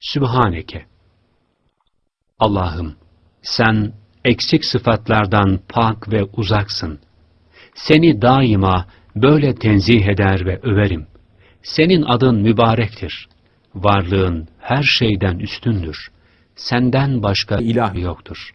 Sübhaneke. Allah'ım, sen eksik sıfatlardan pak ve uzaksın. Seni daima böyle tenzih eder ve överim. Senin adın mübarektir. Varlığın her şeyden üstündür. Senden başka ilah yoktur.